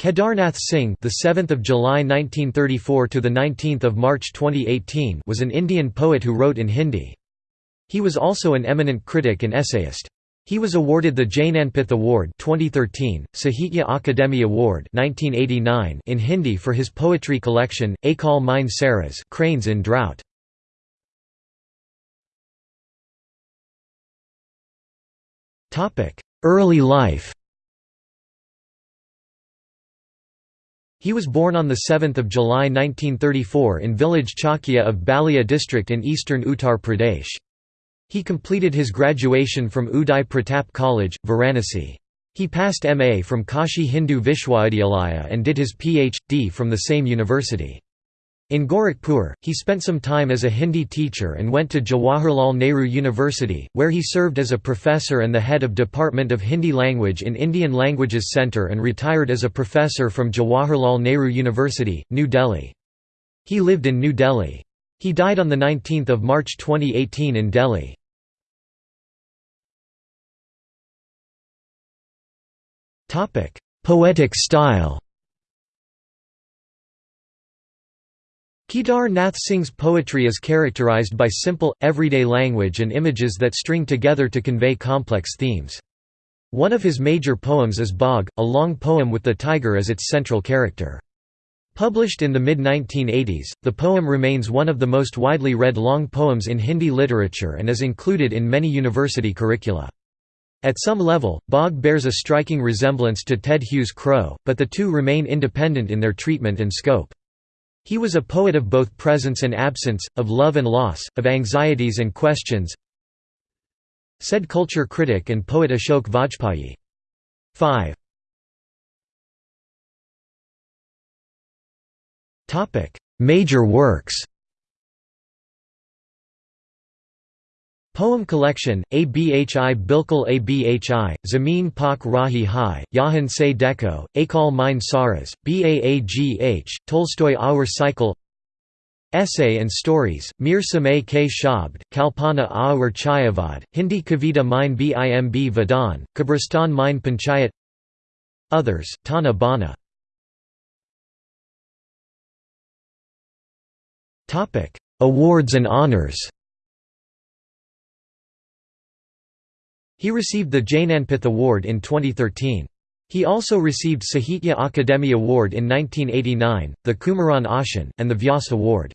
Kedarnath Singh, the 7th of July 1934 to the 19th of March 2018, was an Indian poet who wrote in Hindi. He was also an eminent critic and essayist. He was awarded the Jnanpith Award 2013, Sahitya Akademi Award 1989 in Hindi for his poetry collection Akaal Mein Saras Cranes in Drought. Topic: Early life He was born on 7 July 1934 in village Chakia of Ballia district in eastern Uttar Pradesh. He completed his graduation from Uday Pratap College, Varanasi. He passed MA from Kashi Hindu Vishwavidyalaya and did his PhD from the same university. In Gorakhpur, he spent some time as a Hindi teacher and went to Jawaharlal Nehru University, where he served as a professor and the head of Department of Hindi Language in Indian Languages Centre and retired as a professor from Jawaharlal Nehru University, New Delhi. He lived in New Delhi. He died on 19 March 2018 in Delhi. Poetic style Kedar Nath Singh's poetry is characterized by simple, everyday language and images that string together to convey complex themes. One of his major poems is Baagh, a long poem with the tiger as its central character. Published in the mid-1980s, the poem remains one of the most widely read long poems in Hindi literature and is included in many university curricula. At some level, Baagh bears a striking resemblance to Ted Hughes' Crow, but the two remain independent in their treatment and scope. He was a poet of both presence and absence, of love and loss, of anxieties and questions said culture critic and poet Ashok Vajpayee. 5. Major works Poem collection, Abhi Bilkul Abhi, Zameen Pak Rahi Hai, Yahan Se Dekho, Akaal Mein Saras, Baagh, Tolstoy Our Cycle Essay and Stories, Mir Samay K Shabd, Kalpana Aur Chayavad, Hindi Kavita Mein Bimb Vidhan, Kabristan Mein Panchayat Others, Tana Bana. Awards and honors He received the Jnanpith Award in 2013. He also received Sahitya Akademi Award in 1989, the Kumaran Asan, and the Vyas Award.